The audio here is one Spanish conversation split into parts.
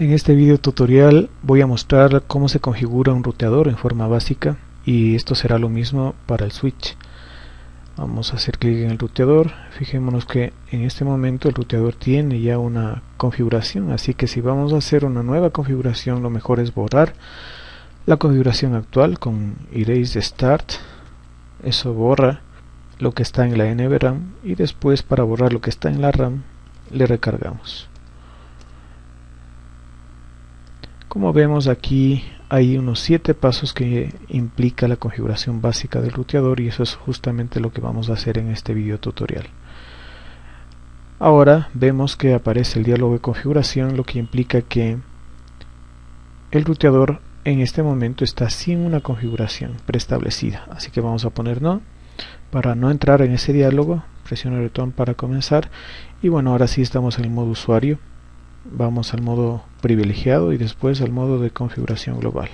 En este video tutorial voy a mostrar cómo se configura un ruteador en forma básica y esto será lo mismo para el switch. Vamos a hacer clic en el ruteador, fijémonos que en este momento el ruteador tiene ya una configuración, así que si vamos a hacer una nueva configuración lo mejor es borrar la configuración actual con erase start, eso borra lo que está en la NVRAM y después para borrar lo que está en la RAM le recargamos. Como vemos aquí hay unos 7 pasos que implica la configuración básica del ruteador y eso es justamente lo que vamos a hacer en este video tutorial. Ahora vemos que aparece el diálogo de configuración lo que implica que el ruteador en este momento está sin una configuración preestablecida. Así que vamos a poner no. Para no entrar en ese diálogo presiono el botón para comenzar. Y bueno ahora sí estamos en el modo usuario vamos al modo privilegiado y después al modo de configuración global.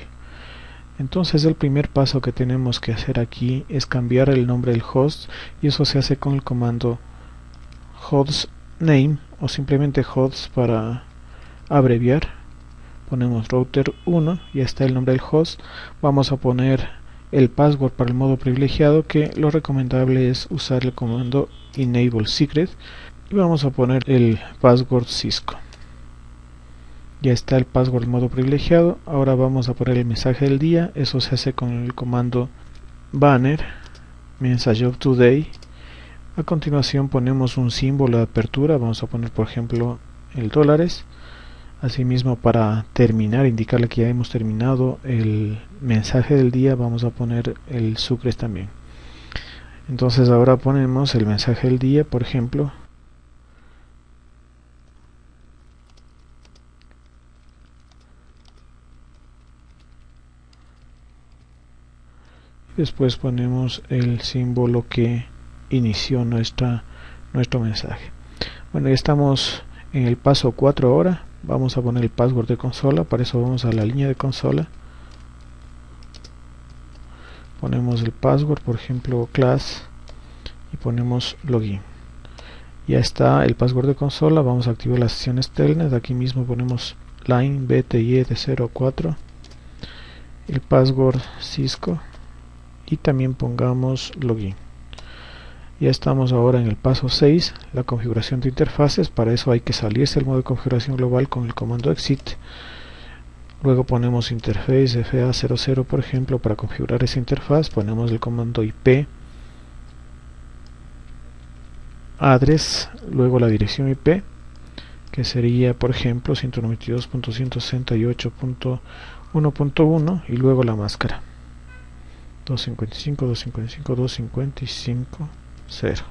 Entonces el primer paso que tenemos que hacer aquí es cambiar el nombre del host y eso se hace con el comando host name o simplemente host para abreviar. Ponemos router 1 y está el nombre del host. Vamos a poner el password para el modo privilegiado que lo recomendable es usar el comando enable secret y vamos a poner el password Cisco ya está el password modo privilegiado. Ahora vamos a poner el mensaje del día. Eso se hace con el comando banner message of today. A continuación ponemos un símbolo de apertura. Vamos a poner por ejemplo el dólares. Asimismo para terminar indicarle que ya hemos terminado el mensaje del día vamos a poner el sucres también. Entonces ahora ponemos el mensaje del día por ejemplo después ponemos el símbolo que inició nuestra nuestro mensaje. Bueno ya estamos en el paso 4 ahora. Vamos a poner el password de consola. Para eso vamos a la línea de consola. Ponemos el password por ejemplo class y ponemos login. Ya está el password de consola. Vamos a activar las sesiones telnet. Aquí mismo ponemos line bty de 04 el password cisco también pongamos login. Ya estamos ahora en el paso 6 la configuración de interfaces. Para eso hay que salirse del modo de configuración global con el comando exit. Luego ponemos interface fa00 por ejemplo para configurar esa interfaz. Ponemos el comando ip address luego la dirección ip que sería por ejemplo 192.168.1.1 y luego la máscara 255, 255, 255, 0.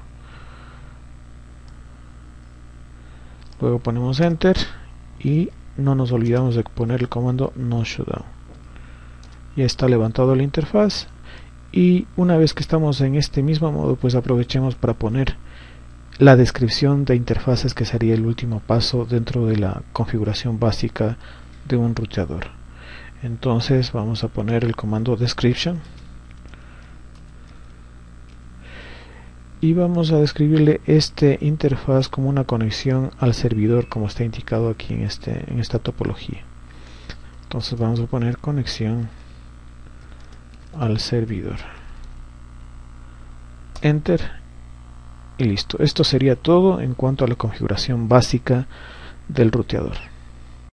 Luego ponemos enter y no nos olvidamos de poner el comando no shutdown. Ya está levantado la interfaz y una vez que estamos en este mismo modo pues aprovechemos para poner la descripción de interfaces que sería el último paso dentro de la configuración básica de un ruteador. Entonces vamos a poner el comando description y vamos a describirle este interfaz como una conexión al servidor como está indicado aquí en, este, en esta topología. Entonces vamos a poner conexión al servidor. Enter y listo. Esto sería todo en cuanto a la configuración básica del ruteador